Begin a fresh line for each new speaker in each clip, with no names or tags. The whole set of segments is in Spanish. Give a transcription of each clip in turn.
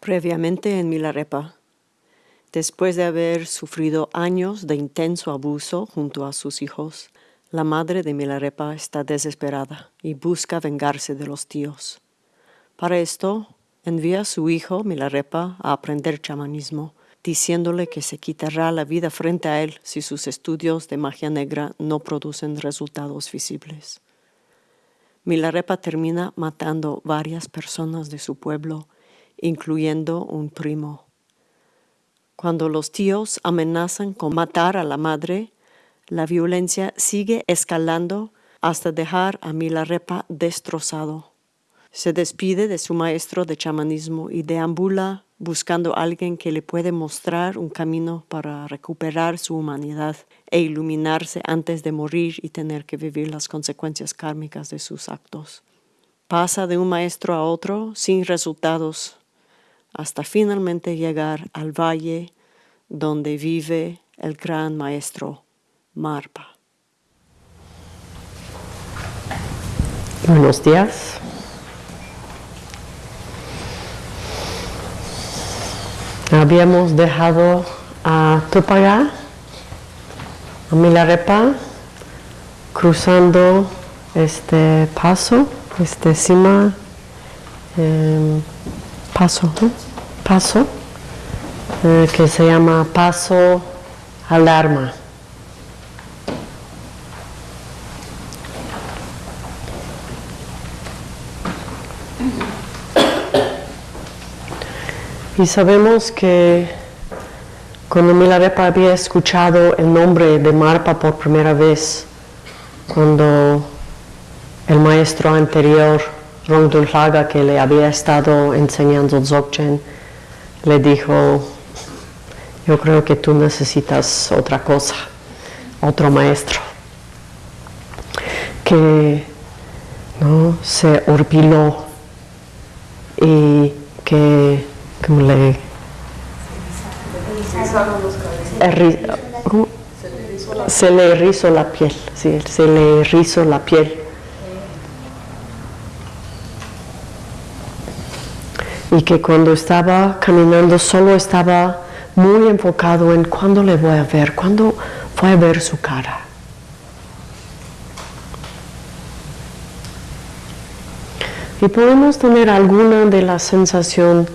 Previamente en Milarepa, después de haber sufrido años de intenso abuso junto a sus hijos, la madre de Milarepa está desesperada y busca vengarse de los tíos. Para esto, envía a su hijo Milarepa a aprender chamanismo, diciéndole que se quitará la vida frente a él si sus estudios de magia negra no producen resultados visibles. Milarepa termina matando varias personas de su pueblo incluyendo un primo. Cuando los tíos amenazan con matar a la madre, la violencia sigue escalando hasta dejar a Milarepa destrozado. Se despide de su maestro de chamanismo y deambula buscando a alguien que le puede mostrar un camino para recuperar su humanidad e iluminarse antes de morir y tener que vivir las consecuencias kármicas de sus actos. Pasa de un maestro a otro sin resultados hasta finalmente llegar al valle donde vive el gran maestro Marpa.
Buenos días. Habíamos dejado a Tupagá, a Milarepa, cruzando este paso, este cima, em, paso, paso, eh, que se llama paso alarma. Y sabemos que cuando Milarepa había escuchado el nombre de Marpa por primera vez, cuando el maestro anterior Rongdulhaga que le había estado enseñando Dzogchen le dijo, yo creo que tú necesitas otra cosa, otro maestro, que ¿no? se horpiló y que como le... Se le erizó la piel, sí, se le erizó la piel y que cuando estaba caminando solo estaba muy enfocado en cuándo le voy a ver, cuándo voy a ver su cara. Y podemos tener alguna de la sensación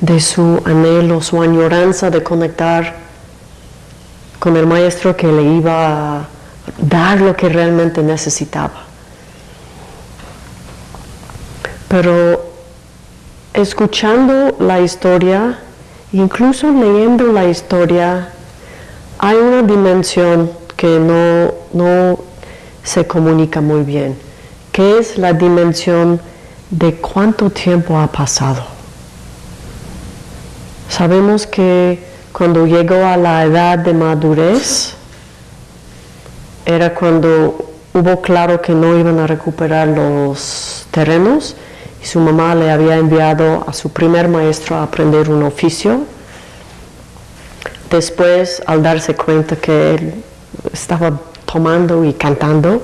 de su anhelo, su añoranza de conectar con el maestro que le iba a dar lo que realmente necesitaba. Pero escuchando la historia, incluso leyendo la historia, hay una dimensión que no, no se comunica muy bien, que es la dimensión de cuánto tiempo ha pasado. Sabemos que cuando llegó a la edad de madurez, era cuando hubo claro que no iban a recuperar los terrenos, y su mamá le había enviado a su primer maestro a aprender un oficio. Después, al darse cuenta que él estaba tomando y cantando,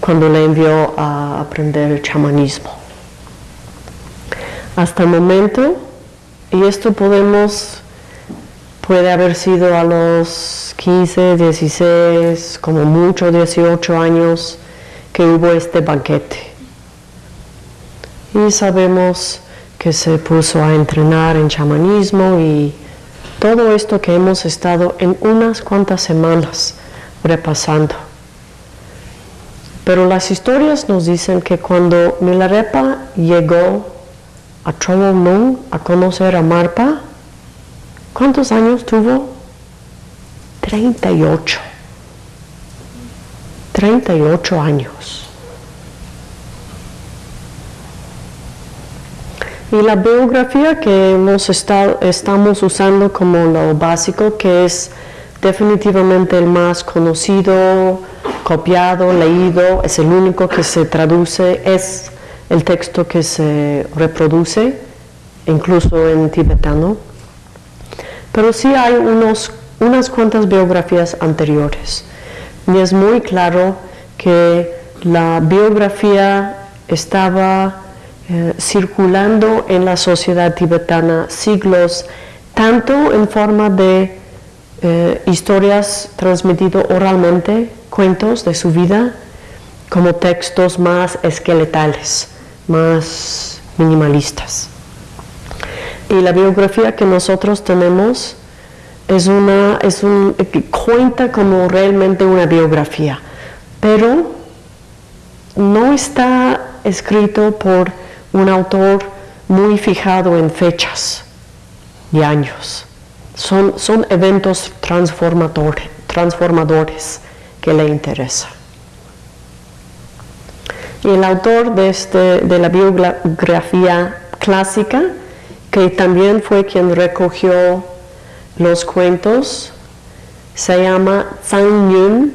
cuando le envió a aprender el chamanismo. Hasta el momento, y esto podemos, puede haber sido a los 15, 16, como mucho 18 años, que hubo este banquete y sabemos que se puso a entrenar en chamanismo y todo esto que hemos estado en unas cuantas semanas repasando. Pero las historias nos dicen que cuando Milarepa llegó a Nung a conocer a Marpa, ¿cuántos años tuvo? 38. 38 años. Y la biografía que hemos estado, estamos usando como lo básico, que es definitivamente el más conocido, copiado, leído, es el único que se traduce, es el texto que se reproduce, incluso en tibetano. Pero sí hay unos, unas cuantas biografías anteriores. Y es muy claro que la biografía estaba eh, circulando en la sociedad tibetana siglos, tanto en forma de eh, historias transmitidas oralmente, cuentos de su vida, como textos más esqueletales, más minimalistas. Y la biografía que nosotros tenemos es una, es un, cuenta como realmente una biografía, pero no está escrito por un autor muy fijado en fechas y años. Son, son eventos transformadores, que le interesan. Y el autor de, este, de la biografía clásica, que también fue quien recogió los cuentos, se llama Zhang Yun.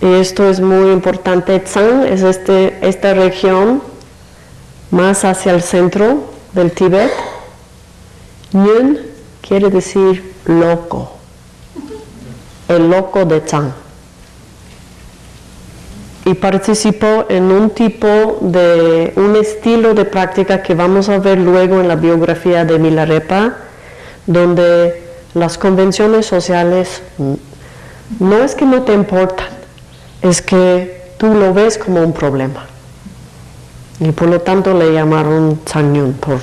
Y esto es muy importante. Zhang es este, esta región más hacia el centro del Tíbet. Yun quiere decir loco, el loco de Zhang. Y participó en un tipo de, un estilo de práctica que vamos a ver luego en la biografía de Milarepa, donde las convenciones sociales no es que no te importan, es que tú lo ves como un problema. Y por lo tanto le llamaron Changyun por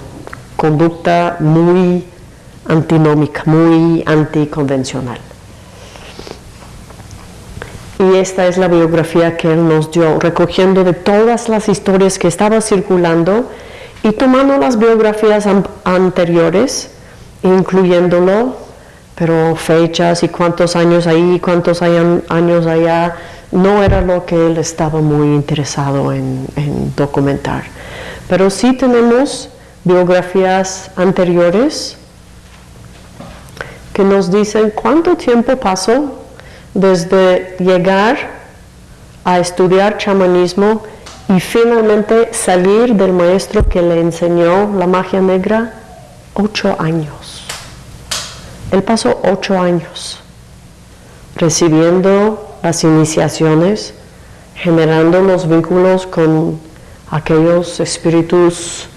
conducta muy antinómica, muy anticonvencional. Y esta es la biografía que él nos dio, recogiendo de todas las historias que estaban circulando y tomando las biografías anteriores, incluyéndolo, pero fechas y cuántos años ahí, cuántos años allá, no era lo que él estaba muy interesado en, documentar. Pero sí tenemos biografías anteriores que nos dicen cuánto tiempo pasó desde llegar a estudiar chamanismo y finalmente salir del maestro que le enseñó la magia negra, ocho años. Él pasó ocho años recibiendo las iniciaciones, generando los vínculos con aquellos espíritus,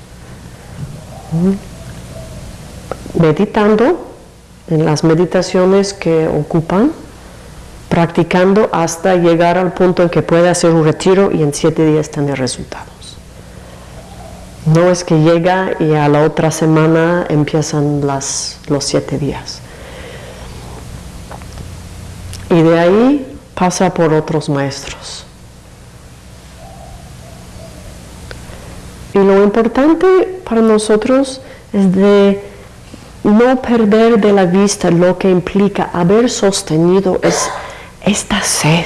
meditando en las meditaciones que ocupan, practicando hasta llegar al punto en que puede hacer un retiro y en siete días tener resultados. No es que llega y a la otra semana empiezan las, los siete días. Y de ahí pasa por otros maestros. Y lo importante para nosotros es de no perder de la vista lo que implica haber sostenido es esta sed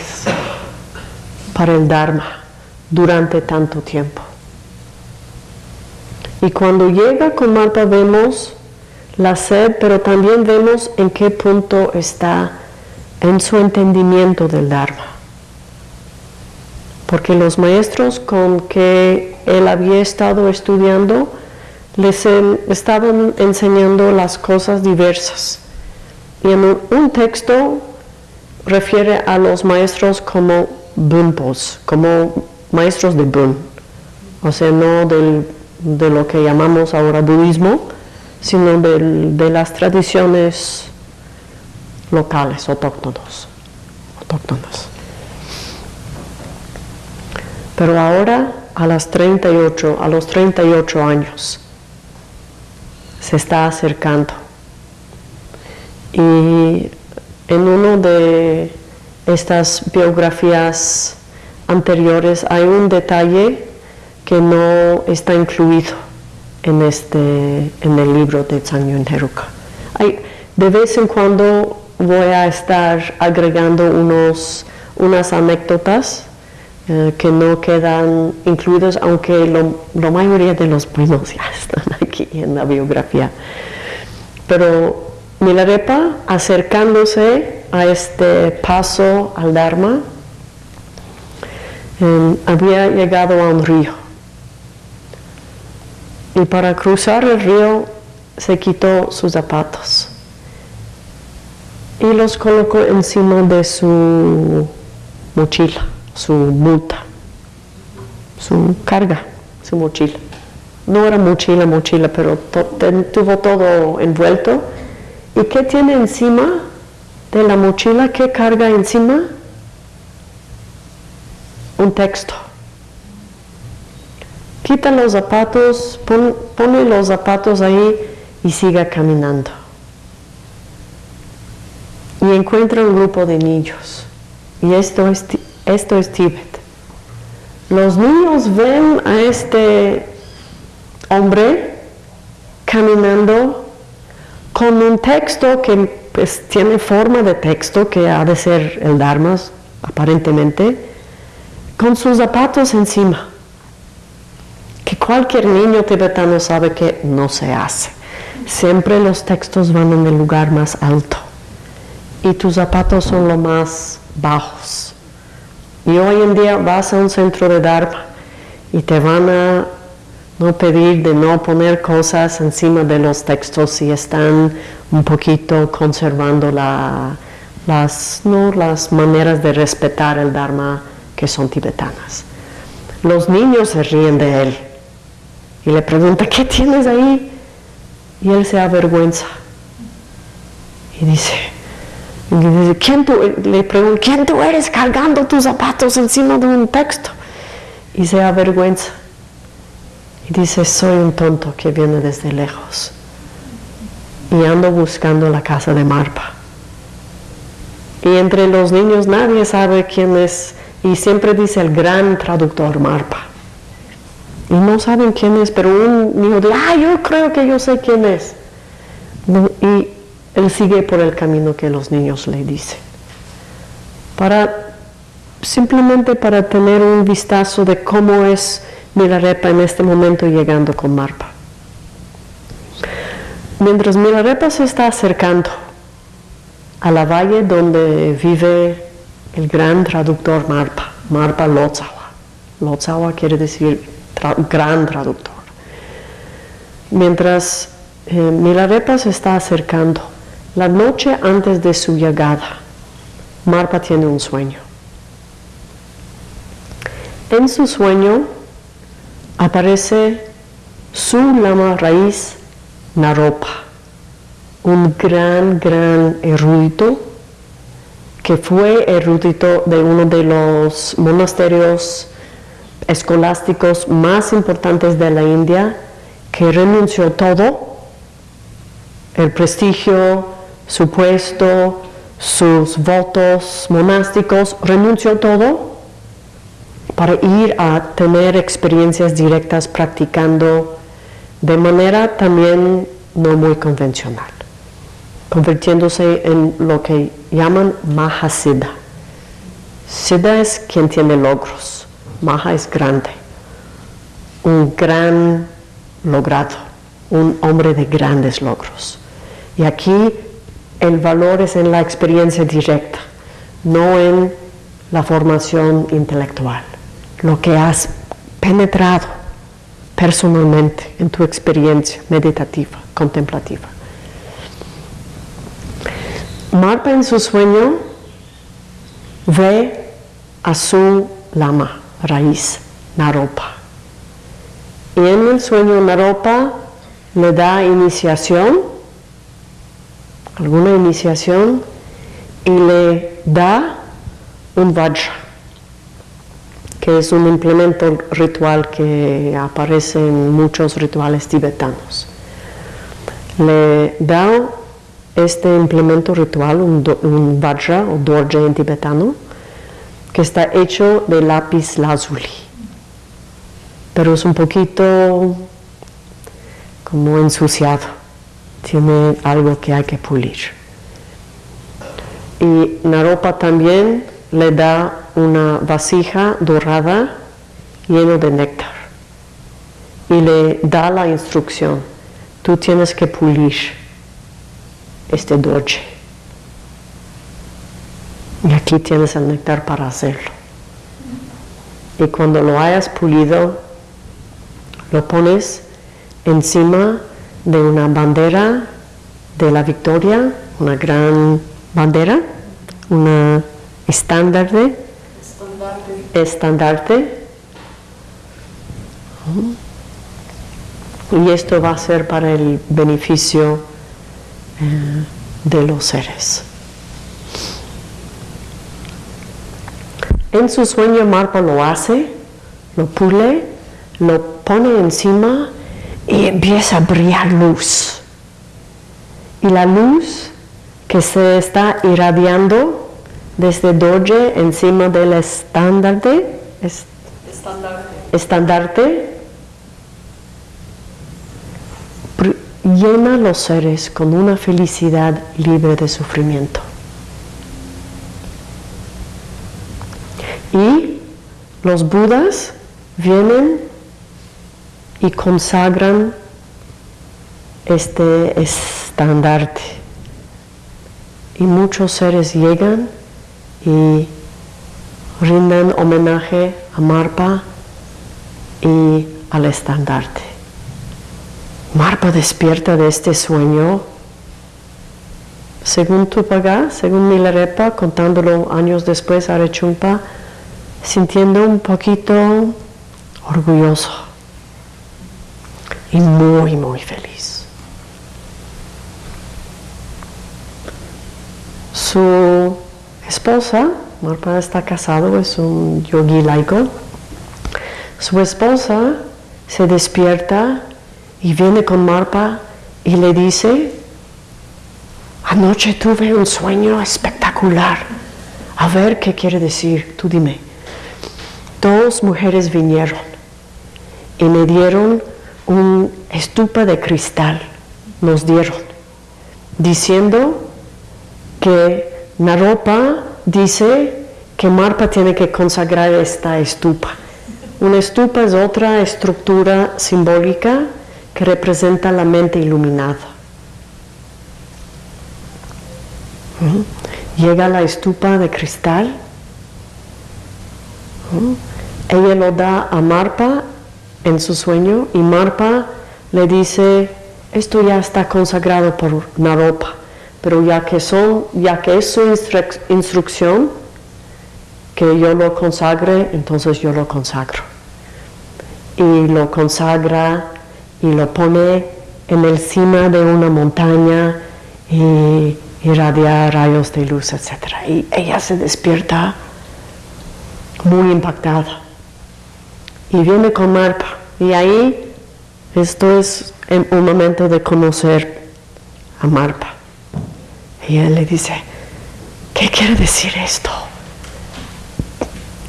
para el Dharma durante tanto tiempo. Y cuando llega con Marta vemos la sed, pero también vemos en qué punto está en su entendimiento del Dharma. Porque los maestros con que él había estado estudiando les estaban enseñando las cosas diversas. Y en un, texto refiere a los maestros como bunpos, como maestros de bun, o sea, no de lo que llamamos ahora budismo, sino de las tradiciones locales, autóctonos, autóctonas. Pero ahora a las 38, a los 38 años se está acercando. Y en una de estas biografías anteriores hay un detalle que no está incluido en, este, en el libro de Yun Heruka. Hay, de vez en cuando voy a estar agregando unos, unas anécdotas eh, que no quedan incluidos, aunque la mayoría de los primos ya están aquí en la biografía. Pero Milarepa, acercándose a este paso al Dharma, em, había llegado a un río. Y para cruzar el río se quitó sus zapatos y los colocó encima de su mochila, su multa, su carga, su mochila. No era mochila, mochila, pero tuvo todo envuelto. ¿Y qué tiene encima de la mochila? ¿Qué carga encima? Un texto. Quita los zapatos, pone los zapatos ahí y siga caminando. Y encuentra un grupo de niños. Y esto es, esto es Tíbet. Los niños ven a este hombre caminando con un texto que pues, tiene forma de texto, que ha de ser el Dharma, aparentemente, con sus zapatos encima que cualquier niño tibetano sabe que no se hace. Siempre los textos van en el lugar más alto y tus zapatos son los más bajos. Y hoy en día vas a un centro de Dharma y te van a no pedir de no poner cosas encima de los textos si están un poquito conservando las, ¿no? las maneras de respetar el Dharma que son tibetanas. Los niños se ríen de él y le pregunta, ¿qué tienes ahí? Y él se avergüenza. Y dice, ¿quién tú? le pregunta, ¿quién tú eres cargando tus zapatos encima de un texto? Y se avergüenza. Y dice, soy un tonto que viene desde lejos. Y ando buscando la casa de Marpa. Y entre los niños nadie sabe quién es. Y siempre dice el gran traductor Marpa y no saben quién es, pero un niño dice, ah, yo creo que yo sé quién es. Él sigue por el camino que los niños le dicen. Para, simplemente para tener un vistazo de cómo es Milarepa en este momento llegando con Marpa. Mientras Milarepa se está acercando a la valle donde vive el gran traductor Marpa, Marpa Lotzawa. Lotzawa quiere decir gran traductor. Mientras eh, Milarepa se está acercando, la noche antes de su llegada, Marpa tiene un sueño. En su sueño aparece su lama raíz Naropa, un gran, gran erudito que fue erudito de uno de los monasterios escolásticos más importantes de la India, que renunció todo, el prestigio, su puesto, sus votos monásticos, renunció todo para ir a tener experiencias directas practicando de manera también no muy convencional, convirtiéndose en lo que llaman Mahasiddha. Siddha es quien tiene logros Maha es grande, un gran logrado, un hombre de grandes logros. Y aquí el valor es en la experiencia directa, no en la formación intelectual, lo que has penetrado personalmente en tu experiencia meditativa, contemplativa. Marpa en su sueño ve a su lama raíz, Naropa. Y en el sueño Naropa le da iniciación, alguna iniciación, y le da un vajra, que es un implemento ritual que aparece en muchos rituales tibetanos. Le da este implemento ritual, un, vajra o dorje en tibetano, que está hecho de lápiz lazuli, pero es un poquito como ensuciado, tiene algo que hay que pulir. Y Naropa también le da una vasija dorada lleno de néctar y le da la instrucción, tú tienes que pulir este dolce y aquí tienes el néctar para hacerlo. Y cuando lo hayas pulido, lo pones encima de una bandera de la victoria, una gran bandera, una estandarte, estandarte, Y esto va a ser para el beneficio eh, de los seres. En su sueño Marpa lo hace, lo pule, lo pone encima y empieza a brillar luz. Y la luz que se está irradiando desde Doge encima del estandarte, estandarte, llena los seres con una felicidad libre de sufrimiento. Y los budas vienen y consagran este estandarte. Y muchos seres llegan y rinden homenaje a Marpa y al estandarte. Marpa despierta de este sueño, según Tupaga, según Milarepa, contándolo años después a Rechumpa, sintiendo un poquito orgulloso y muy, muy feliz. Su esposa, Marpa está casado, es un yogi laico, su esposa se despierta y viene con Marpa y le dice, anoche tuve un sueño espectacular, a ver qué quiere decir, tú dime. Dos mujeres vinieron y me dieron un estupa de cristal, nos dieron, diciendo que Naropa dice que Marpa tiene que consagrar esta estupa. Una estupa es otra estructura simbólica que representa la mente iluminada. Llega la estupa de cristal, ella lo da a Marpa en su sueño y Marpa le dice, esto ya está consagrado por Naropa, pero ya que, es su instrucción, que yo lo consagre, entonces yo lo consagro. Y lo consagra y lo pone en el cima de una montaña y irradia rayos de luz, etc. Y ella se despierta muy impactada y viene con Marpa. Y ahí esto es un momento de conocer a Marpa. Y él le dice, ¿qué quiere decir esto?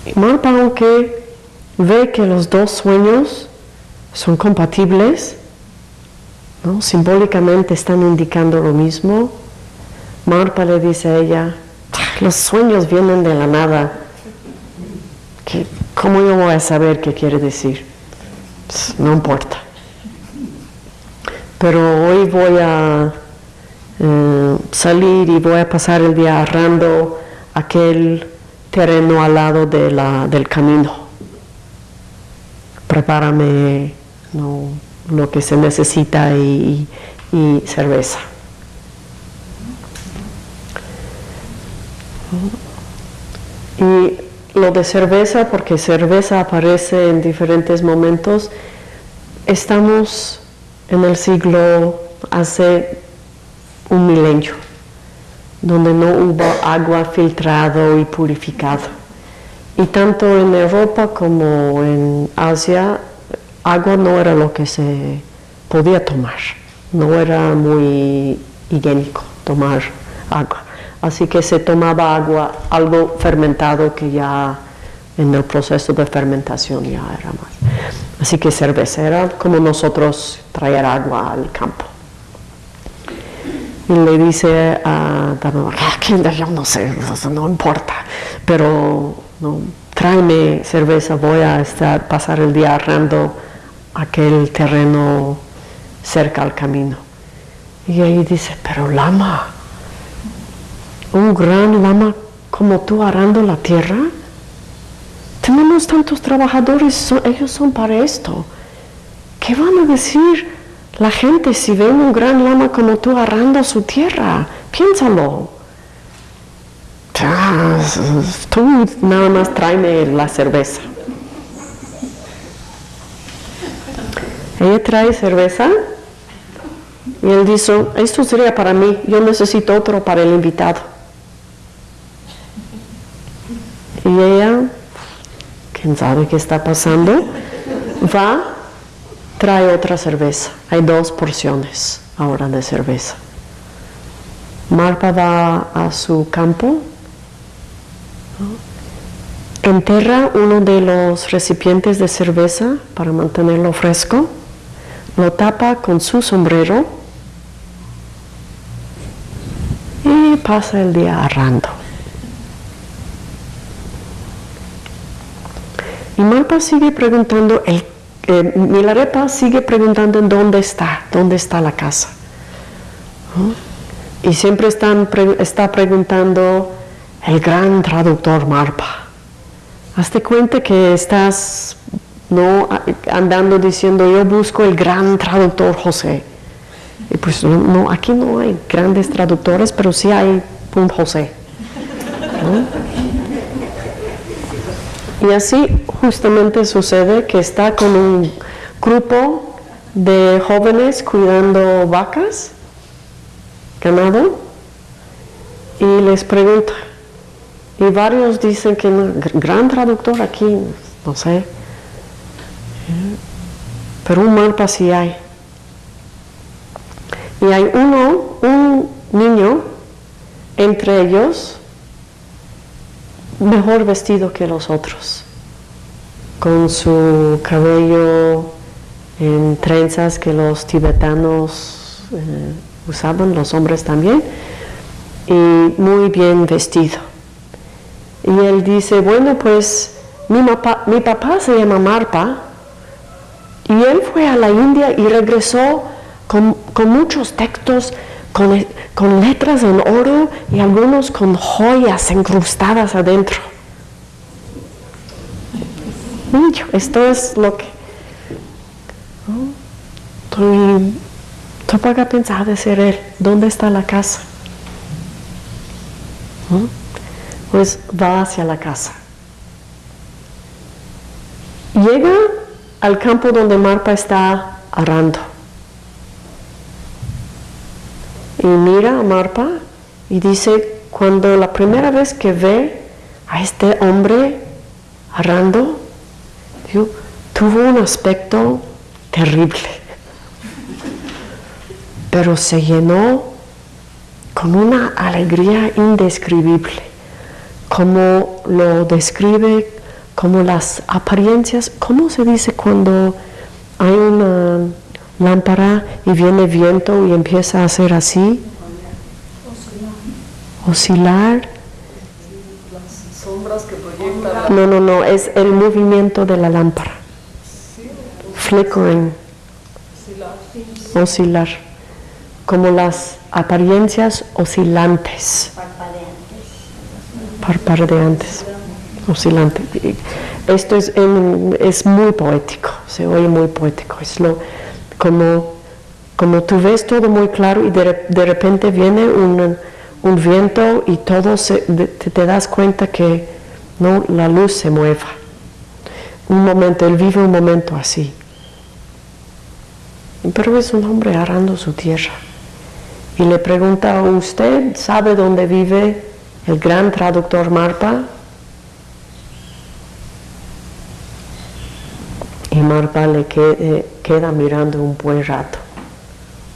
Y Marpa, aunque ve que los dos sueños son compatibles, ¿no? simbólicamente están indicando lo mismo. Marpa le dice a ella, los sueños vienen de la nada. ¿Cómo yo voy a saber qué quiere decir? Pues, no importa. Pero hoy voy a eh, salir y voy a pasar el día arrando aquel terreno al lado de la, del camino. Prepárame lo que se necesita y, cerveza. Y lo de cerveza, porque cerveza aparece en diferentes momentos, estamos en el siglo hace un milenio, donde no hubo agua filtrado y purificado. Y tanto en Europa como en Asia agua no era lo que se podía tomar, no era muy higiénico tomar agua. Así que se tomaba agua, algo fermentado que ya en el proceso de fermentación ya era más. Así que cerveza era como nosotros traer agua al campo. Y le dice a ah, yo no sé, no importa, pero tráeme cerveza, voy a estar, pasar el día arrando aquel terreno cerca al camino. Y ahí dice, pero lama, un gran lama como tú arando la tierra, tenemos tantos trabajadores, ellos son para esto. ¿Qué van a decir la gente si ven un gran lama como tú arando su tierra? Piénsalo. Tú nada más tráeme la cerveza. Ella trae cerveza y él dice, esto sería para mí, yo necesito otro para el invitado. Y ella, quién sabe qué está pasando, va, trae otra cerveza. Hay dos porciones ahora de cerveza. Marpa va a su campo, enterra uno de los recipientes de cerveza para mantenerlo fresco, lo tapa con su sombrero y pasa el día arrando. Y Marpa sigue preguntando, el, eh, Milarepa sigue preguntando en dónde está, dónde está la casa. Y siempre está preguntando el gran traductor Marpa. Hazte cuenta que estás no andando diciendo yo busco el gran traductor José. Y pues no, aquí no hay grandes traductores, pero sí hay un José. Y así justamente sucede que está con un grupo de jóvenes cuidando vacas ganado y les pregunta. Y varios dicen que gran traductor aquí, no sé. Pero un mapa sí hay. Y hay uno, un niño entre ellos, mejor vestido que los otros, con su cabello en trenzas que los tibetanos eh, usaban los hombres también, y muy bien vestido. Y él dice, bueno, pues mi, mi papá se llama Marpa, y él fue a la India y regresó con, muchos textos, con, con, letras en oro y algunos con joyas incrustadas adentro. Esto es lo que... A pensar de ser él. ¿Dónde está la casa? Pues va hacia la casa. Llega al campo donde Marpa está arando. Y mira a Marpa y dice, cuando la primera vez que ve a este hombre arando, tuvo un aspecto terrible pero se llenó con una alegría indescribible, como lo describe, como las apariencias, ¿cómo se dice cuando hay una lámpara y viene viento y empieza a hacer así? Oscilar. Sombras que proyectan. No, no, no, es el movimiento de la lámpara. Flickering. Oscilar como las apariencias oscilantes. Parpadeantes. Oscilantes. Esto es, es muy poético, se oye muy poético. Es lo, como, como tú ves todo muy claro y de, repente viene un, viento y todo te, das cuenta que no la luz se mueva. Un momento, él vive un momento así. Pero es un hombre arando su tierra y le pregunta, ¿usted sabe dónde vive el gran traductor Marpa? Marpa le eh, queda mirando un buen rato,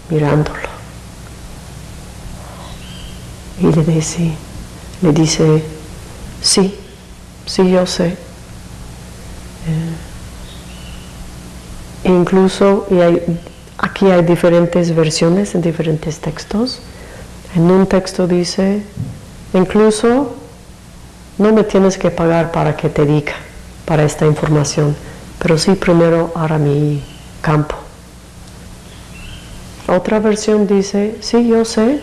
mirándolo. Y le dice, le dice, sí, sí yo sé. Eh, incluso, y hay, Aquí hay diferentes versiones en diferentes textos. En un texto dice, incluso no me tienes que pagar para que te diga, para esta información, pero sí primero hará mi campo. Otra versión dice, sí, yo sé,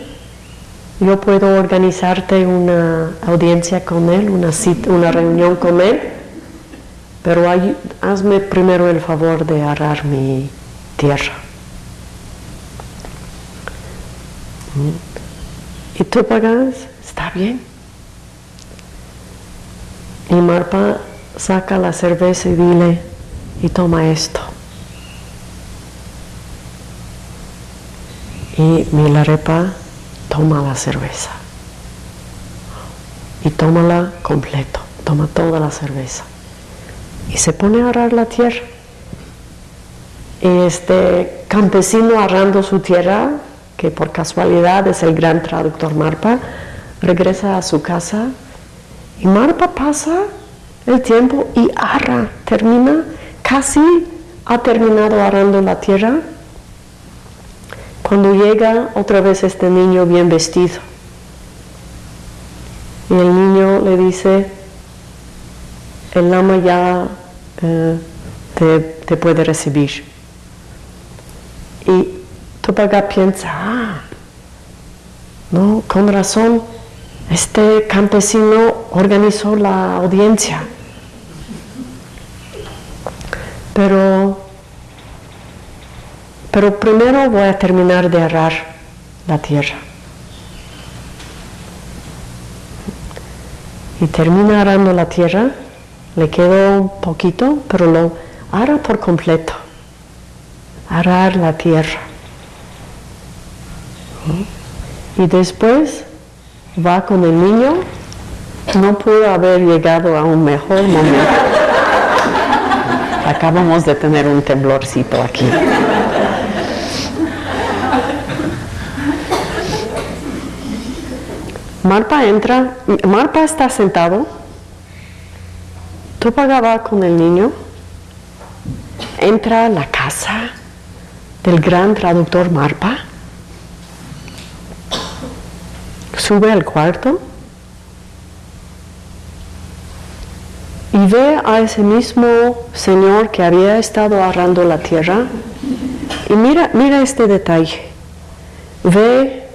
yo puedo organizarte una audiencia con él, una, una reunión con él, pero hazme primero el favor de arar mi tierra. ¿Y tú pagas? Está bien. Y Marpa saca la cerveza y dile, y toma esto. Y Milarepa toma la cerveza. Y tómala completo, toma toda la cerveza. Y se pone a arar la tierra. Y este campesino arando su tierra, que por casualidad es el gran traductor Marpa, regresa a su casa y Marpa pasa el tiempo y arra, termina, casi ha terminado arando la tierra cuando llega otra vez este niño bien vestido. Y el niño le dice, el lama ya eh, te, puede recibir. Y Topaga piensa, ah, no, con razón, este campesino organizó la audiencia. Pero pero primero voy a terminar de arar la tierra. Y termina arando la tierra, le quedó un poquito, pero lo ara por completo. Arar la tierra. Y después va con el niño. No pudo haber llegado a un mejor momento. Acabamos de tener un temblorcito aquí. Marpa entra, Marpa está sentado, tú pagaba con el niño, entra a la casa del gran traductor Marpa, sube al cuarto y ve a ese mismo señor que había estado arrando la tierra y mira, mira este detalle, ve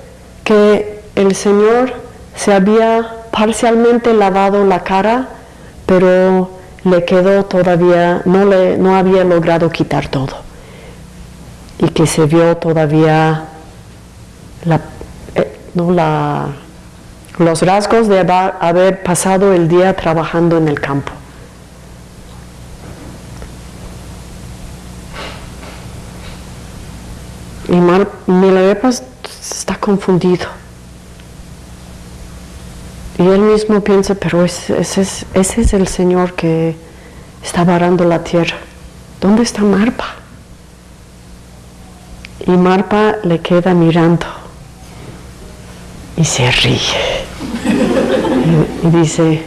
que el señor se había parcialmente lavado la cara, pero le quedó todavía, no, le, no había logrado quitar todo. Y que se vio todavía eh, los rasgos de haber pasado el día trabajando en el campo. Y Milarepas está confundido. Y él mismo piensa, pero ese, es, ese es el Señor que está varando la tierra. ¿Dónde está Marpa? Y Marpa le queda mirando y se ríe. Y, y dice,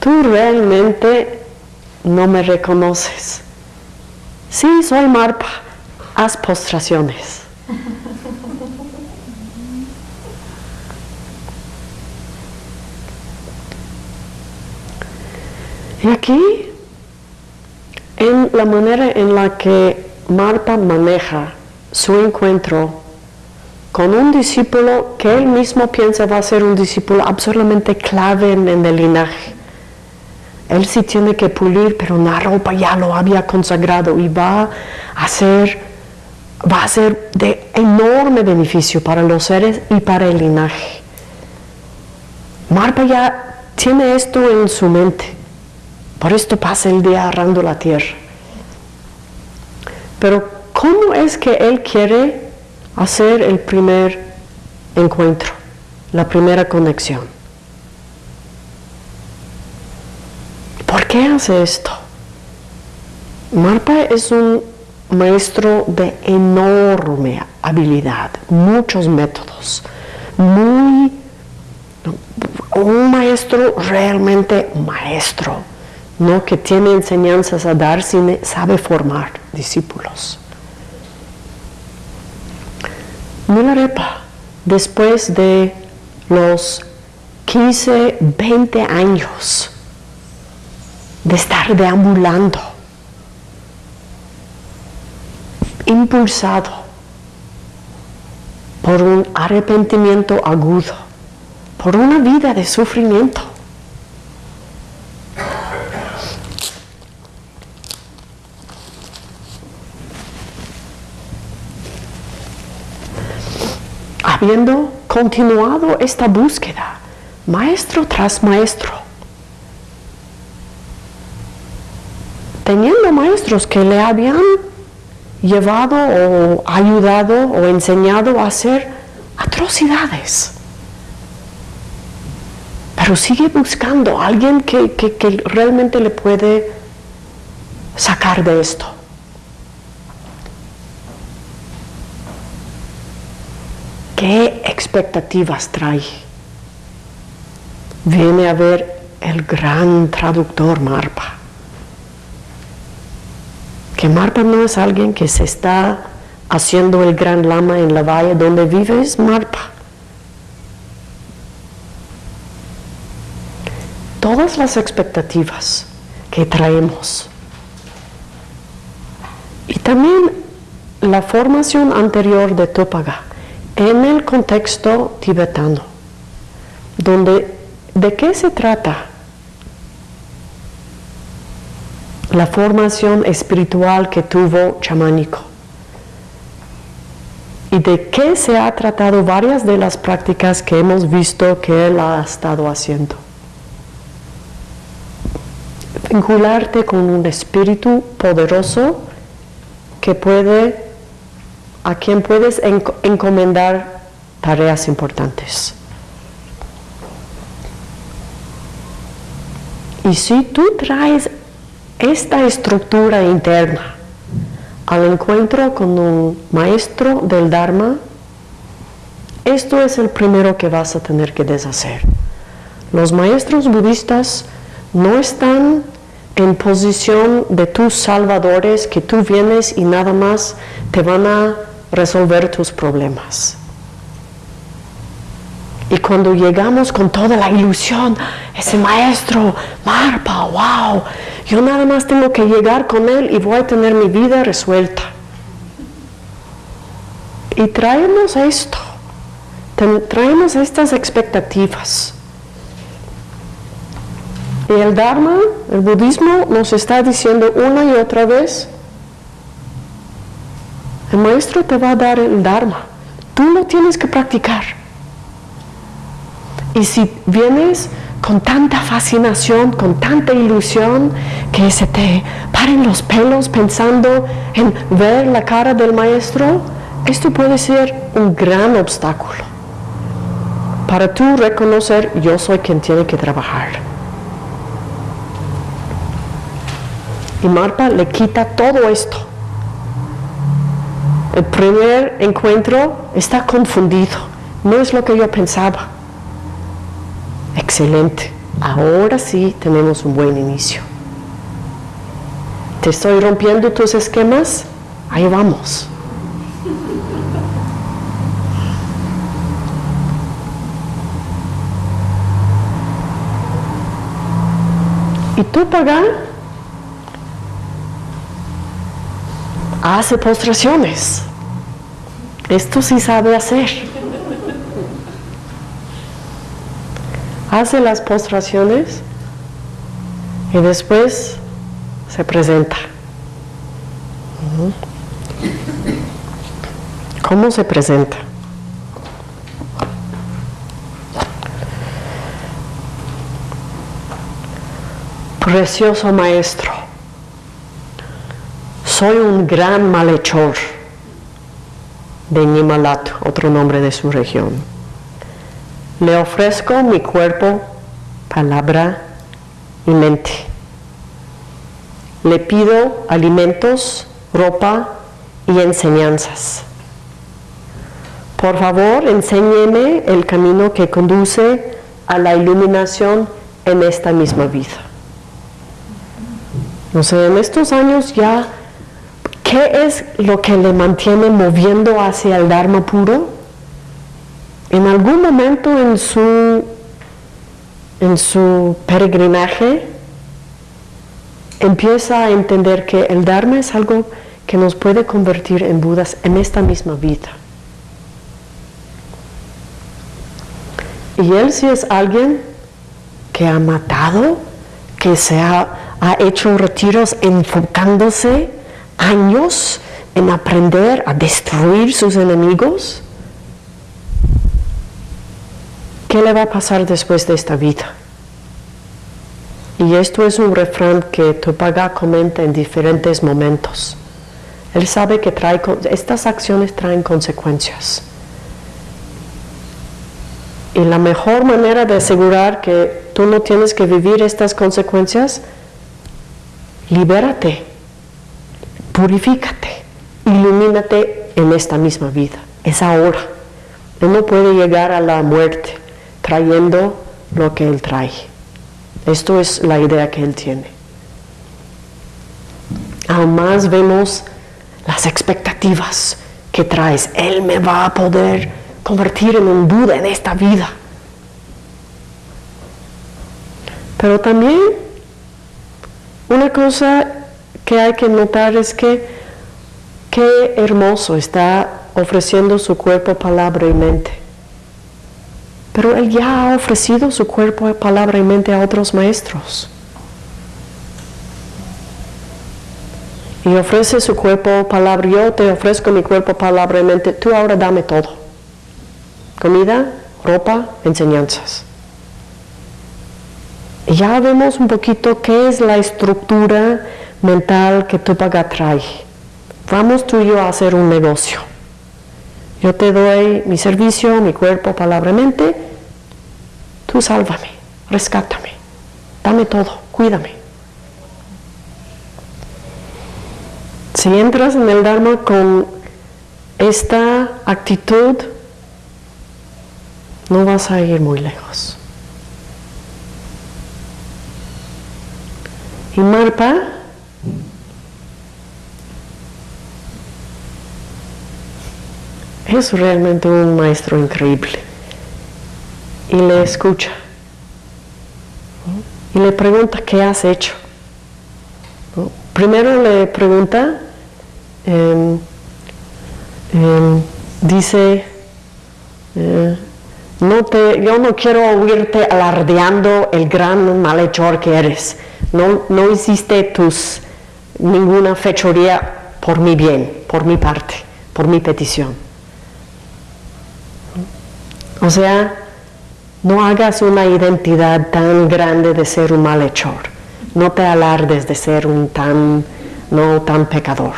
tú realmente no me reconoces. Sí, soy Marpa, haz postraciones. Y aquí, en la manera en la que Marta maneja su encuentro con un discípulo que él mismo piensa va a ser un discípulo absolutamente clave en, el linaje. Él sí tiene que pulir, pero ropa ya lo había consagrado y va a ser, va a ser de enorme beneficio para los seres y para el linaje. Marpa ya tiene esto en su mente. Por esto pasa el día arrando la tierra. Pero ¿cómo es que Él quiere hacer el primer encuentro, la primera conexión? ¿Por qué hace esto? Marpa es un maestro de enorme habilidad, muchos métodos, muy, un maestro realmente maestro no que tiene enseñanzas a dar, sino sabe formar discípulos. Milarepa, después de los 15, 20 años de estar deambulando, impulsado por un arrepentimiento agudo, por una vida de sufrimiento, habiendo continuado esta búsqueda, maestro tras maestro, teniendo maestros que le habían llevado o ayudado o enseñado a hacer atrocidades. Pero sigue buscando a alguien que, que realmente le puede sacar de esto. ¿Qué expectativas trae? Viene a ver el gran traductor Marpa. Que Marpa no es alguien que se está haciendo el gran lama en la valle donde vive, es Marpa. Todas las expectativas que traemos y también la formación anterior de Topaga en el contexto tibetano, donde ¿de qué se trata? La formación espiritual que tuvo chamánico. ¿Y de qué se ha tratado varias de las prácticas que hemos visto que él ha estado haciendo? Vincularte con un espíritu poderoso que puede a quien puedes encomendar tareas importantes. Y si tú traes esta estructura interna al encuentro con un maestro del Dharma, esto es el primero que vas a tener que deshacer. Los maestros budistas no están en posición de tus salvadores que tú vienes y nada más te van a resolver tus problemas. Y cuando llegamos con toda la ilusión, ese maestro, Marpa, wow, yo nada más tengo que llegar con él y voy a tener mi vida resuelta. Y traemos esto, traemos estas expectativas. Y el Dharma, el budismo, nos está diciendo una y otra vez, el maestro te va a dar el Dharma. Tú lo tienes que practicar. Y si vienes con tanta fascinación, con tanta ilusión, que se te paren los pelos pensando en ver la cara del maestro, esto puede ser un gran obstáculo para tú reconocer yo soy quien tiene que trabajar. Y Marpa le quita todo esto el primer encuentro está confundido, no es lo que yo pensaba. Excelente, ahora sí tenemos un buen inicio. ¿Te estoy rompiendo tus esquemas? Ahí vamos. ¿Y tú, Pagán? Hace postraciones. Esto sí sabe hacer. Hace las postraciones y después se presenta. ¿Cómo se presenta? Precioso maestro soy un gran malhechor de Nimalat, otro nombre de su región. Le ofrezco mi cuerpo, palabra y mente. Le pido alimentos, ropa y enseñanzas. Por favor, enséñeme el camino que conduce a la iluminación en esta misma vida. No sé, en estos años ya ¿Qué es lo que le mantiene moviendo hacia el Dharma puro? En algún momento en su, en su peregrinaje empieza a entender que el Dharma es algo que nos puede convertir en Budas en esta misma vida. Y él sí es alguien que ha matado, que se ha, ha hecho retiros enfocándose años en aprender a destruir sus enemigos, ¿qué le va a pasar después de esta vida? Y esto es un refrán que Topaga comenta en diferentes momentos. Él sabe que trae, estas acciones traen consecuencias. Y la mejor manera de asegurar que tú no tienes que vivir estas consecuencias, libérate, purifícate, ilumínate en esta misma vida. Es ahora. Uno puede llegar a la muerte trayendo lo que Él trae. Esto es la idea que Él tiene. Aún más vemos las expectativas que traes. Él me va a poder convertir en un Buda en esta vida. Pero también una cosa que hay que notar es que qué hermoso está ofreciendo su cuerpo, palabra y mente. Pero él ya ha ofrecido su cuerpo, palabra y mente a otros maestros. Y ofrece su cuerpo, palabra, yo te ofrezco mi cuerpo, palabra y mente, tú ahora dame todo. Comida, ropa, enseñanzas. Y ya vemos un poquito qué es la estructura mental que Tupac trae. Vamos tú y yo a hacer un negocio. Yo te doy mi servicio, mi cuerpo, palabra, mente. Tú sálvame, rescátame, dame todo, cuídame. Si entras en el Dharma con esta actitud, no vas a ir muy lejos. Y Marpa es realmente un maestro increíble. Y le escucha. Y le pregunta, ¿qué has hecho? Primero le pregunta, em, em, dice, eh, no te, yo no quiero oírte alardeando el gran malhechor que eres. No, no hiciste tus, ninguna fechoría por mi bien, por mi parte, por mi petición. O sea, no hagas una identidad tan grande de ser un malhechor. No te alardes de ser un tan, no tan pecador.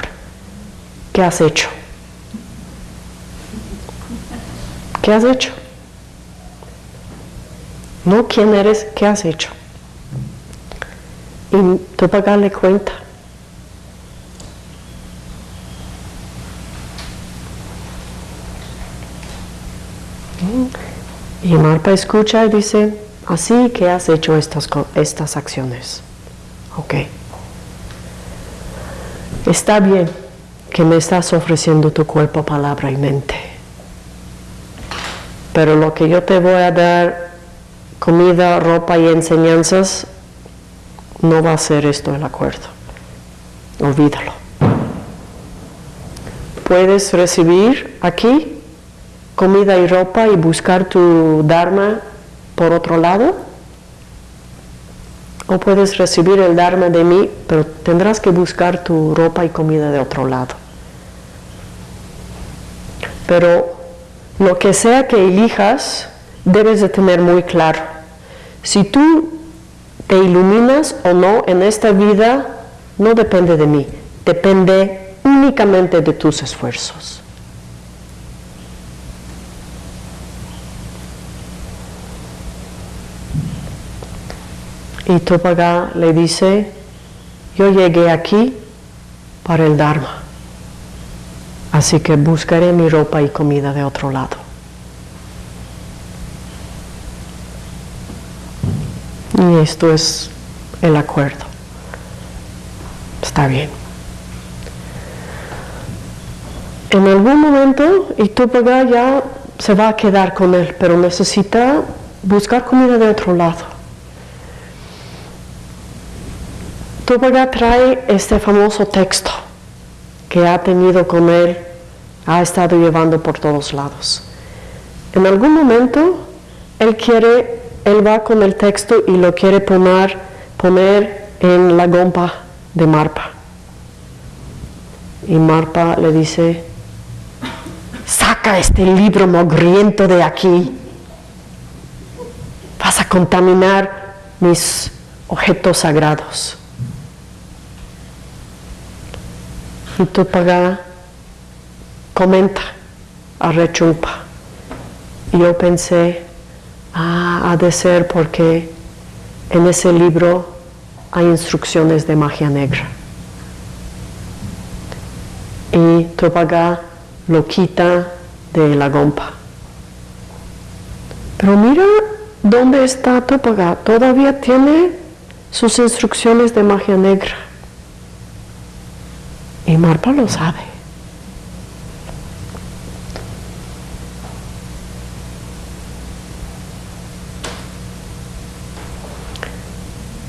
¿Qué has hecho? ¿Qué has hecho? No quién eres, ¿qué has hecho? Y tú pagarle cuenta. Y Marpa escucha y dice, así que has hecho estas, estas acciones. Ok. Está bien que me estás ofreciendo tu cuerpo, palabra y mente. Pero lo que yo te voy a dar, comida, ropa y enseñanzas, no va a ser esto el acuerdo. Olvídalo. Puedes recibir aquí comida y ropa y buscar tu Dharma por otro lado. O puedes recibir el Dharma de mí, pero tendrás que buscar tu ropa y comida de otro lado. Pero lo que sea que elijas, debes de tener muy claro. Si tú te iluminas o no en esta vida, no depende de mí, depende únicamente de tus esfuerzos. Y Topaga le dice, yo llegué aquí para el Dharma, así que buscaré mi ropa y comida de otro lado. Y esto es el acuerdo. Está bien. En algún momento, y Tupaga ya se va a quedar con él, pero necesita buscar comida de otro lado. Tupaga trae este famoso texto que ha tenido con él, ha estado llevando por todos lados. En algún momento él quiere, él va con el texto y lo quiere poner, poner en la gompa de Marpa. Y Marpa le dice, saca este libro mogriento de aquí, vas a contaminar mis objetos sagrados. Y Tupaga comenta a Rechumpa. Yo pensé, ah, ha de ser porque en ese libro hay instrucciones de magia negra. Y Tupaga lo quita de la gompa. Pero mira dónde está Tupaga, todavía tiene sus instrucciones de magia negra. Y Marpa lo sabe.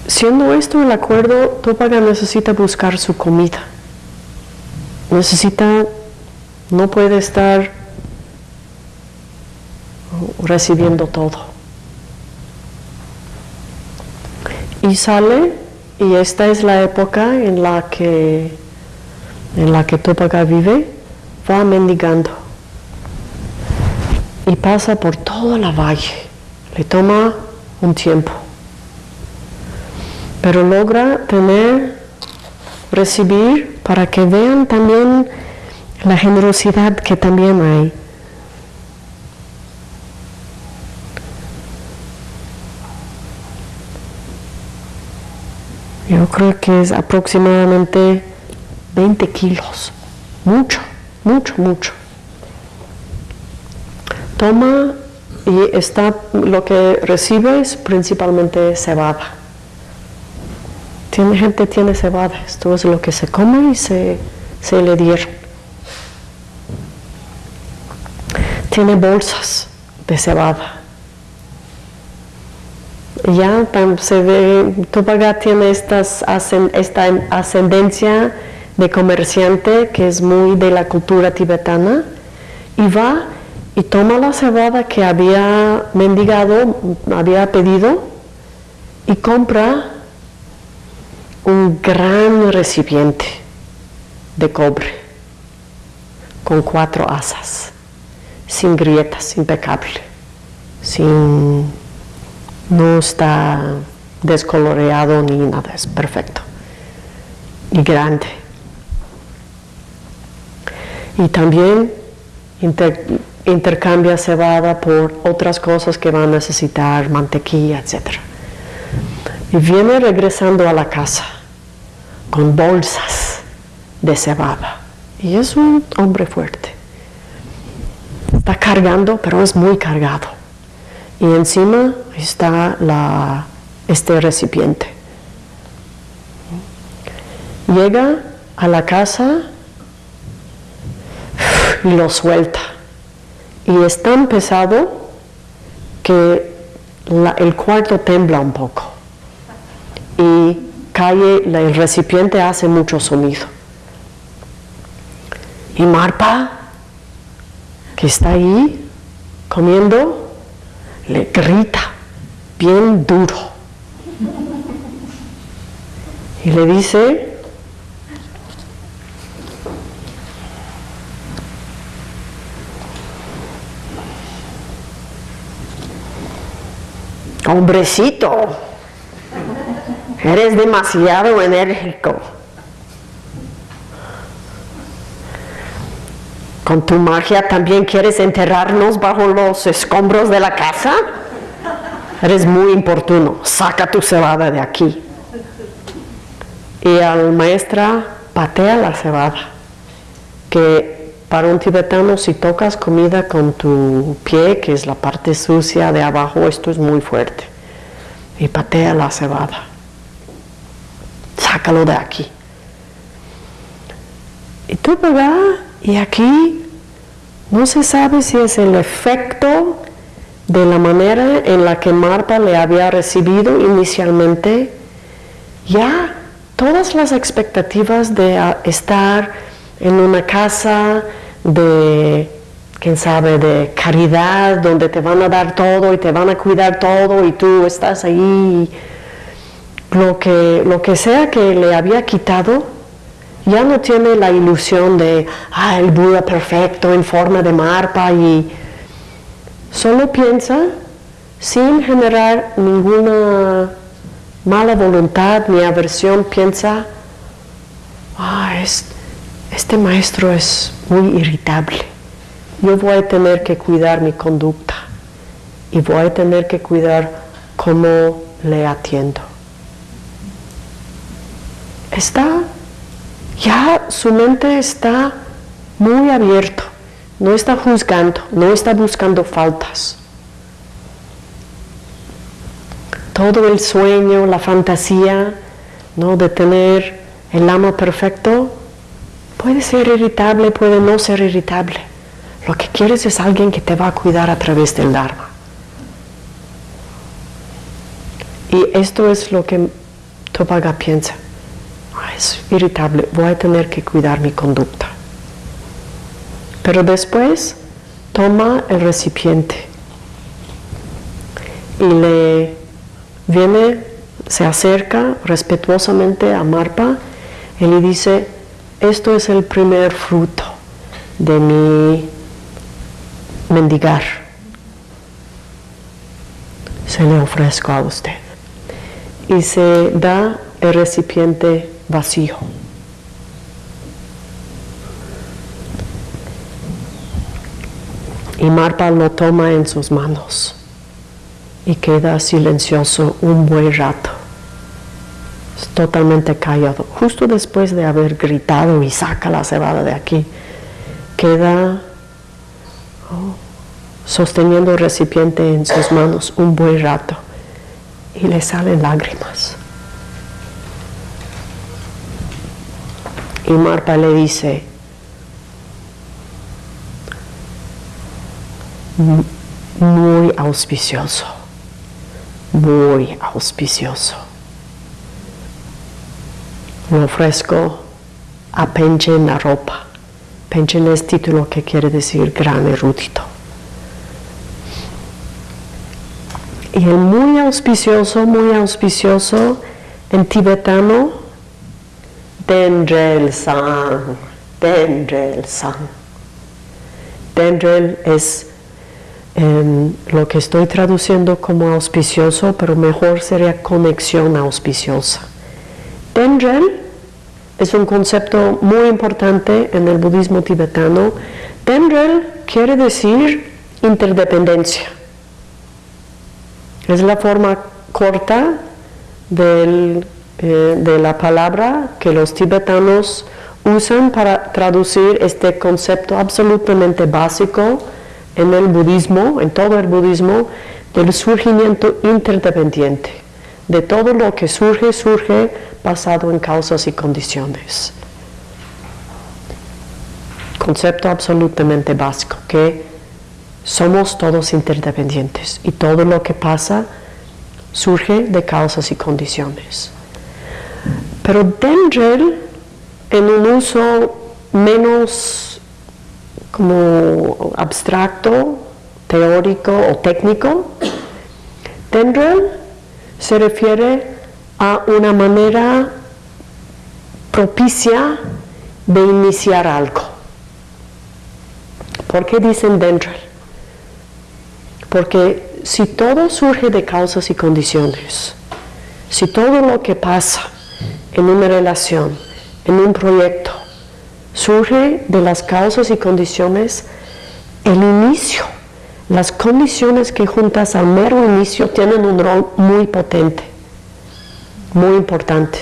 Siendo esto el acuerdo, Tópaga necesita buscar su comida. Necesita, no puede estar recibiendo todo. Y sale, y esta es la época en la que, en la que Tópaga vive, va mendigando. Y pasa por toda la valle. Le toma un tiempo pero logra tener, recibir para que vean también la generosidad que también hay. Yo creo que es aproximadamente 20 kilos, mucho, mucho, mucho. Toma y está, lo que recibe es principalmente cebada. Tiene gente tiene cebada, esto es lo que se come y se, le dieron. Tiene bolsas de cebada. Ya se ve, Tupaga tiene estas, esta ascendencia de comerciante que es muy de la cultura tibetana y va y toma la cebada que había mendigado, había pedido y compra un gran recipiente de cobre con cuatro asas, sin grietas, impecable, sin, no está descoloreado ni nada, es perfecto y grande. Y también intercambia cebada por otras cosas que va a necesitar, mantequilla, etc. Y viene regresando a la casa con bolsas de cebada. Y es un hombre fuerte. Está cargando, pero es muy cargado. Y encima está este recipiente. Llega a la casa lo suelta. Y es tan pesado que el cuarto tembla un poco. Y calle, el recipiente hace mucho sonido. Y Marpa, que está ahí comiendo, le grita bien duro. Y le dice, hombrecito, Eres demasiado enérgico. ¿Con tu magia también quieres enterrarnos bajo los escombros de la casa? Eres muy importuno. Saca tu cebada de aquí. Y al maestra patea la cebada. Que para un tibetano si tocas comida con tu pie, que es la parte sucia de abajo, esto es muy fuerte. Y patea la cebada sácalo de aquí. Y tú vas y aquí no se sabe si es el efecto de la manera en la que Marta le había recibido inicialmente, ya todas las expectativas de estar en una casa de, quién sabe, de caridad, donde te van a dar todo y te van a cuidar todo y tú estás ahí lo que, lo que sea que le había quitado, ya no tiene la ilusión de, ah, el Buda perfecto en forma de marpa y solo piensa sin generar ninguna mala voluntad ni aversión, piensa, ah, este maestro es muy irritable. Yo voy a tener que cuidar mi conducta y voy a tener que cuidar cómo le atiendo. Está, ya su mente está muy abierto, no está juzgando, no está buscando faltas. Todo el sueño, la fantasía, ¿no? de tener el amo perfecto, puede ser irritable, puede no ser irritable. Lo que quieres es alguien que te va a cuidar a través del Dharma. Y esto es lo que Topaga piensa. Es irritable, voy a tener que cuidar mi conducta. Pero después toma el recipiente y le viene, se acerca respetuosamente a Marpa y le dice, esto es el primer fruto de mi mendigar. Se le ofrezco a usted. Y se da el recipiente vacío. Y Marpa lo toma en sus manos y queda silencioso un buen rato, totalmente callado. Justo después de haber gritado y saca la cebada de aquí, queda oh, sosteniendo el recipiente en sus manos un buen rato y le salen lágrimas. Y Marpa le dice, muy auspicioso, muy auspicioso. Le ofrezco a Penchen la ropa. Penchen es título que quiere decir gran erudito. Y el muy auspicioso, muy auspicioso en tibetano, Dendrel San, Dendrel San. Dendrel es lo que estoy traduciendo como auspicioso, pero mejor sería conexión auspiciosa. Dendrel es un concepto muy importante en el budismo tibetano. Dendrel quiere decir interdependencia. Es la forma corta eh, de la palabra que los tibetanos usan para traducir este concepto absolutamente básico en el budismo, en todo el budismo, del surgimiento interdependiente. De todo lo que surge, surge basado en causas y condiciones. Concepto absolutamente básico, que somos todos interdependientes y todo lo que pasa surge de causas y condiciones. Pero Dendrel, en un uso menos como abstracto, teórico o técnico. Dendrel se refiere a una manera propicia de iniciar algo. ¿Por qué dicen dendrel? Porque si todo surge de causas y condiciones, si todo lo que pasa en una relación, en un proyecto, surge de las causas y condiciones el inicio. Las condiciones que juntas al mero inicio tienen un rol muy potente, muy importante.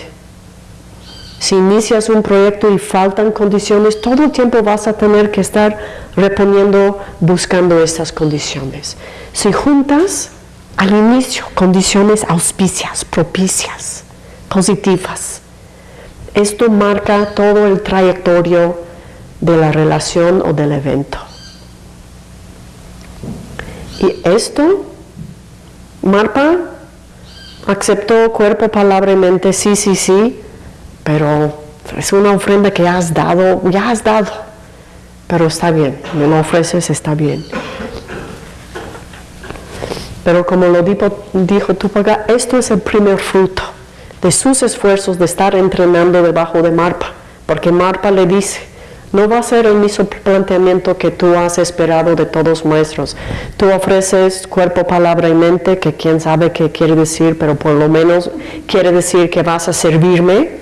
Si inicias un proyecto y faltan condiciones, todo el tiempo vas a tener que estar reponiendo, buscando estas condiciones. Si juntas al inicio condiciones auspicias, propicias, positivas, esto marca todo el trayectorio de la relación o del evento. Y esto, Marpa aceptó cuerpo, palabra y mente, sí, sí, sí, pero es una ofrenda que has dado, ya has dado, pero está bien, me lo ofreces, está bien. Pero como lo dijo, dijo esto es el primer fruto de sus esfuerzos de estar entrenando debajo de Marpa, porque Marpa le dice, no va a ser el mismo planteamiento que tú has esperado de todos maestros. Tú ofreces cuerpo, palabra y mente, que quién sabe qué quiere decir, pero por lo menos quiere decir que vas a servirme.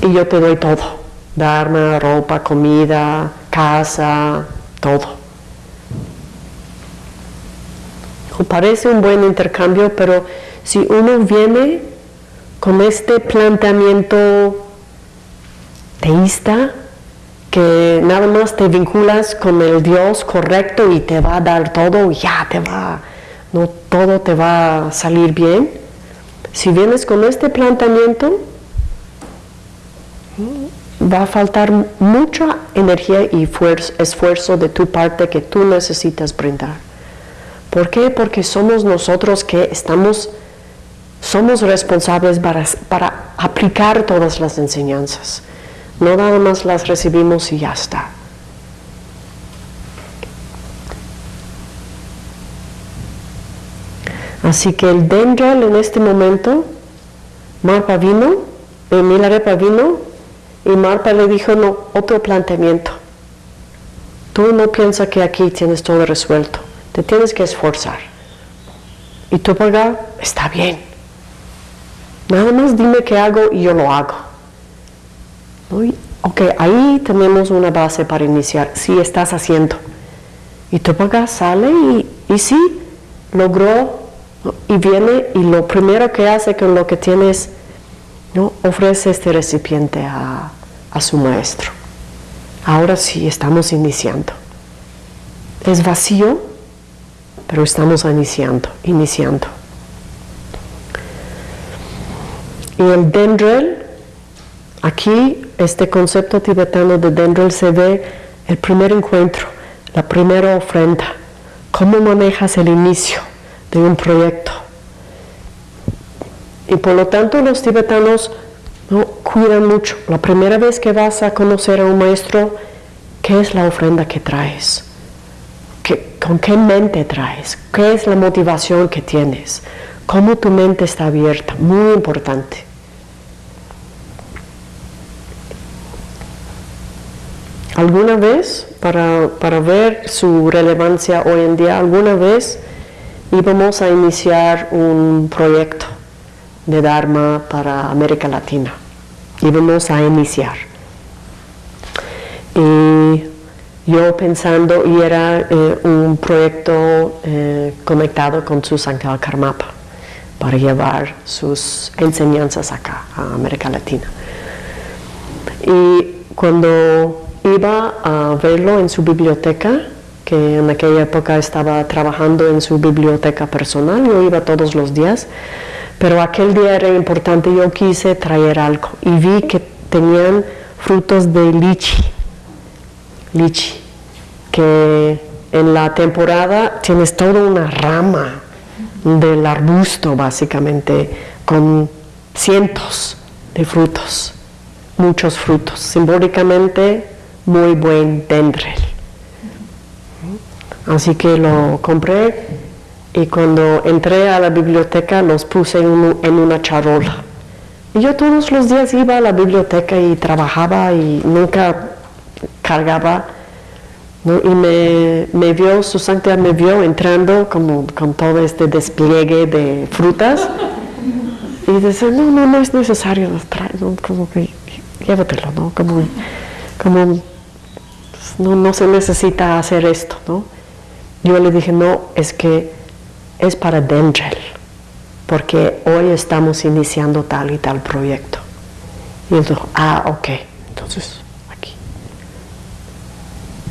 y yo te doy todo, dharma, ropa, comida, casa, todo. Parece un buen intercambio, pero si uno viene con este planteamiento teísta, que nada más te vinculas con el Dios correcto y te va a dar todo, ya te va, no todo te va a salir bien. Si vienes con este planteamiento, va a faltar mucha energía y esfuerzo de tu parte que tú necesitas brindar. ¿Por qué? Porque somos nosotros que estamos, somos responsables para, para aplicar todas las enseñanzas. No nada más las recibimos y ya está. Así que el Dendral en este momento, Marpa vino, Milarepa vino y Marpa le dijo, no, otro planteamiento. Tú no piensas que aquí tienes todo resuelto, te tienes que esforzar. Y tú paga, está bien. Nada más dime qué hago y yo lo hago. Ok, ahí tenemos una base para iniciar, si estás haciendo. Y tu paga sale y, y sí, logró y viene y lo primero que hace con lo que tienes, ¿no? ofrece este recipiente a, a su maestro. Ahora sí estamos iniciando. Es vacío, pero estamos iniciando, iniciando. Y el dendrel, aquí este concepto tibetano de dendrel se ve el primer encuentro, la primera ofrenda, cómo manejas el inicio de un proyecto. Y por lo tanto los tibetanos ¿no? Cuida mucho. La primera vez que vas a conocer a un maestro, ¿qué es la ofrenda que traes? ¿Con qué mente traes? ¿Qué es la motivación que tienes? ¿Cómo tu mente está abierta? Muy importante. ¿Alguna vez, para, para ver su relevancia hoy en día, alguna vez íbamos a iniciar un proyecto? de Dharma para América Latina. Y vamos a iniciar. Y yo pensando, y era eh, un proyecto eh, conectado con su Sankara Karmapa para llevar sus enseñanzas acá, a América Latina. Y cuando iba a verlo en su biblioteca, que en aquella época estaba trabajando en su biblioteca personal, yo iba todos los días, pero aquel día era importante, yo quise traer algo y vi que tenían frutos de lichi, lichi, que en la temporada tienes toda una rama del arbusto básicamente con cientos de frutos, muchos frutos, simbólicamente muy buen dendrel. Así que lo compré y cuando entré a la biblioteca los puse en, una charola. Y yo todos los días iba a la biblioteca y trabajaba y nunca cargaba. Y me, me, vio, su santidad me vio entrando como con todo este despliegue de frutas. Y dice, no, no, no es necesario, como que llévatelo, ¿no? Como, como no, no se necesita hacer esto, ¿no? Yo le dije, no, es que es para Dendrel, porque hoy estamos iniciando tal y tal proyecto. Y dijo, ah, ok, entonces.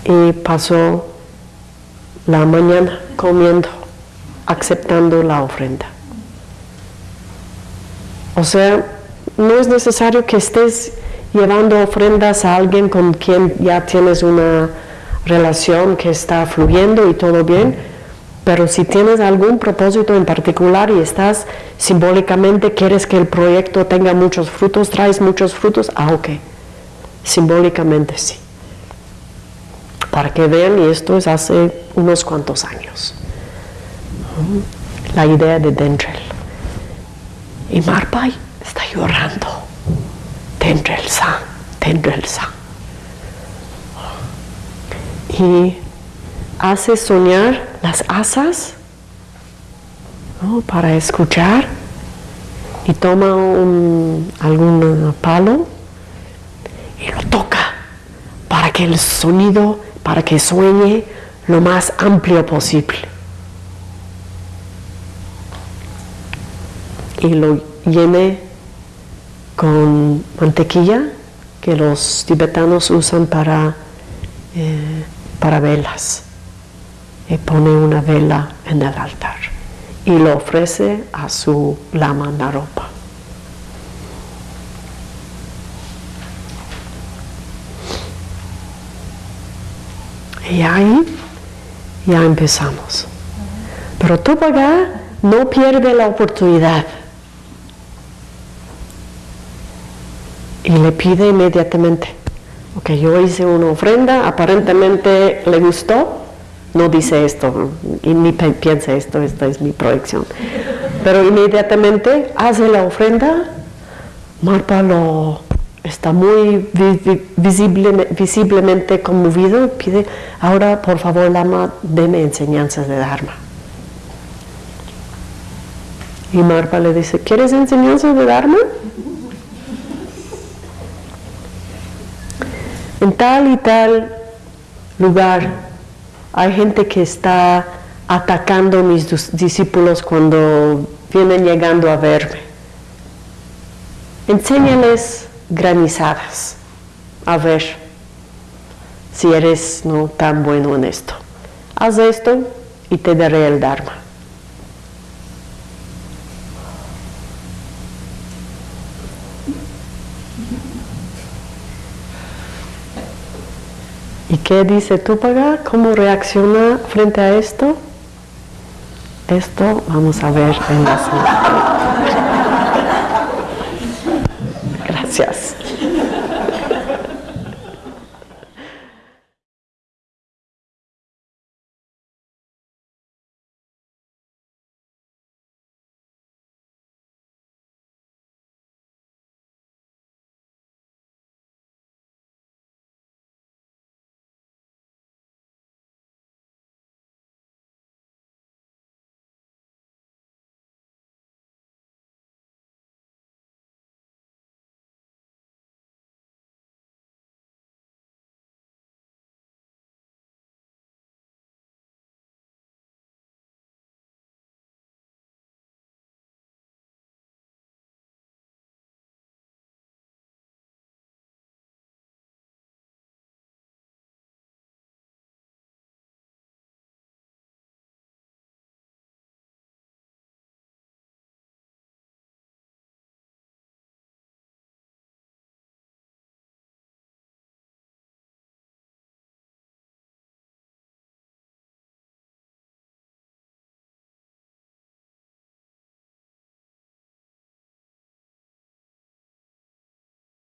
Y pasó la mañana comiendo, aceptando la ofrenda. O sea, no es necesario que estés llevando ofrendas a alguien con quien ya tienes una relación que está fluyendo y todo bien pero si tienes algún propósito en particular y estás simbólicamente, quieres que el proyecto tenga muchos frutos, traes muchos frutos, ah, ok. Simbólicamente sí. Para que vean, y esto es hace unos cuantos años. La idea de Dendrel. Y Marpai está llorando. Dendrel San, Dendrel San. Y hace soñar las asas para escuchar y toma un, algún palo y lo toca para que el sonido, para que sueñe lo más amplio posible. Y lo llene con mantequilla que los tibetanos usan para, eh, para velas. Y pone una vela en el altar y lo ofrece a su lama Naropa. Y ahí ya empezamos. Pero Tupaga no pierde la oportunidad. Y le pide inmediatamente, ok, yo hice una ofrenda, aparentemente le gustó, no dice esto, y ni piensa esto, esta es mi proyección. Pero inmediatamente hace la ofrenda, Marpa lo está muy visible, visiblemente conmovido, pide, ahora por favor Lama, deme enseñanzas de Dharma. Y Marpa le dice, ¿quieres enseñanzas de Dharma? En tal y tal lugar hay gente que está atacando a mis discípulos cuando vienen llegando a verme. Enséñales granizadas. A ver si eres no tan bueno en esto. Haz esto y te daré el Dharma. ¿Y qué dice Tupaga? ¿Cómo reacciona frente a esto? Esto vamos a ver en la siguiente.